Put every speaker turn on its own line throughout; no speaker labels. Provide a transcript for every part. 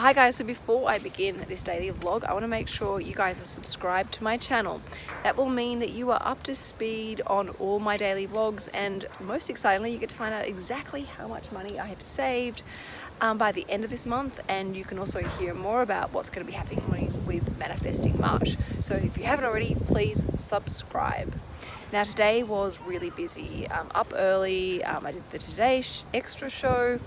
Hi guys, so before I begin this daily vlog, I want to make sure you guys are subscribed to my channel. That will mean that you are up to speed on all my daily vlogs and most excitingly, you get to find out exactly how much money I have saved um, by the end of this month and you can also hear more about what's going to be happening with Manifesting March. So if you haven't already, please subscribe. Now today was really busy. Um, up early, um, I did the Today Extra show,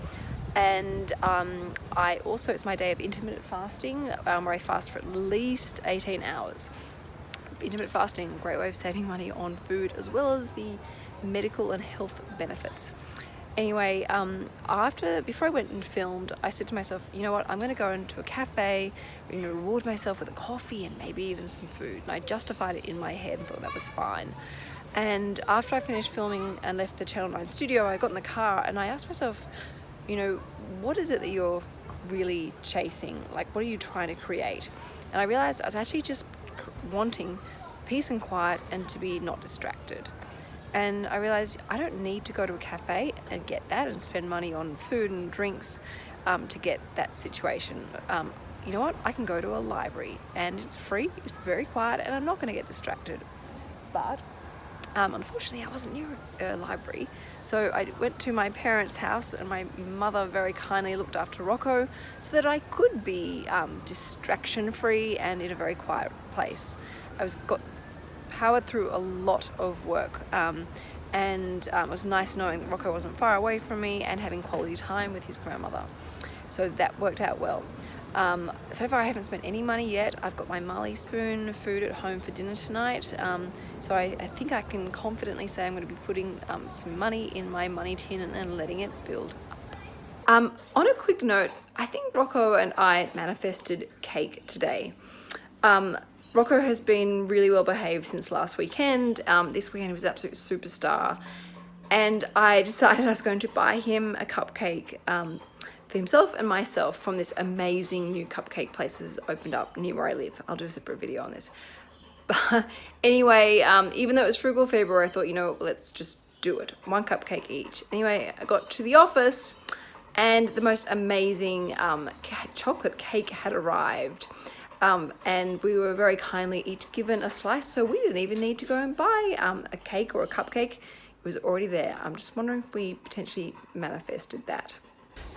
and um, I also it's my day of intermittent fasting um, where I fast for at least 18 hours. Intermittent fasting great way of saving money on food as well as the medical and health benefits. Anyway um, after before I went and filmed I said to myself you know what? I'm gonna go into a cafe you know reward myself with a coffee and maybe even some food. And I justified it in my head and thought that was fine. And after I finished filming and left the Channel 9 studio I got in the car and I asked myself you know, what is it that you're really chasing? Like, what are you trying to create? And I realized I was actually just wanting peace and quiet and to be not distracted. And I realized I don't need to go to a cafe and get that and spend money on food and drinks um, to get that situation. Um, you know what? I can go to a library and it's free, it's very quiet, and I'm not going to get distracted. But um, unfortunately, I wasn't near a library, so I went to my parents' house and my mother very kindly looked after Rocco so that I could be um, distraction-free and in a very quiet place. I was got powered through a lot of work um, and um, it was nice knowing that Rocco wasn't far away from me and having quality time with his grandmother. So that worked out well. Um, so far I haven't spent any money yet. I've got my Marley Spoon food at home for dinner tonight. Um, so I, I, think I can confidently say I'm going to be putting um, some money in my money tin and, and letting it build up. Um, on a quick note, I think Rocco and I manifested cake today. Um, Rocco has been really well behaved since last weekend. Um, this weekend he was absolute superstar. And I decided I was going to buy him a cupcake for himself and myself from this amazing new cupcake place opened up near where I live. I'll do a separate video on this. But anyway, um, even though it was frugal February, I thought, you know, let's just do it. One cupcake each. Anyway, I got to the office and the most amazing um, chocolate cake had arrived. Um, and we were very kindly each given a slice, so we didn't even need to go and buy um, a cake or a cupcake. It was already there. I'm just wondering if we potentially manifested that.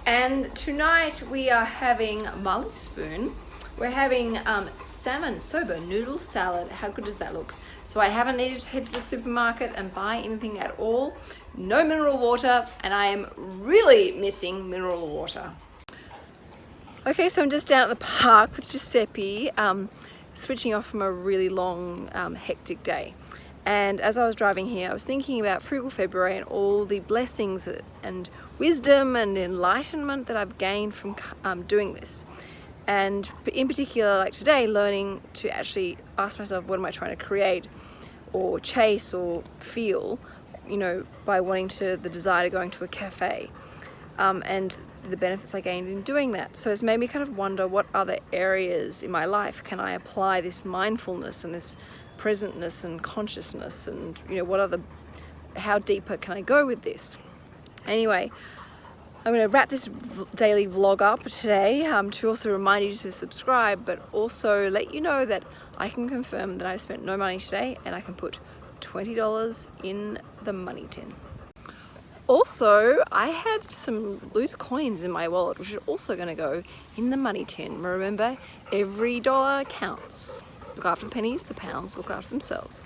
And tonight we are having Marley Spoon. We're having um, salmon soba noodle salad. How good does that look? So I haven't needed to head to the supermarket and buy anything at all. No mineral water, and I am really missing mineral water. Okay, so I'm just down at the park with Giuseppe, um, switching off from a really long, um, hectic day. And as I was driving here, I was thinking about Frugal February and all the blessings and wisdom and enlightenment that I've gained from um, doing this. And in particular, like today, learning to actually ask myself, what am I trying to create or chase or feel, you know, by wanting to, the desire to going to a cafe. Um, and the benefits I gained in doing that. So it's made me kind of wonder what other areas in my life can I apply this mindfulness and this presentness and consciousness and you know what other how deeper can I go with this anyway I'm going to wrap this daily vlog up today um, to also remind you to subscribe but also let you know that I can confirm that I spent no money today and I can put $20 in the money tin. Also, I had some loose coins in my wallet which are also going to go in the money tin. Remember, every dollar counts. Look after pennies, the pounds look after themselves.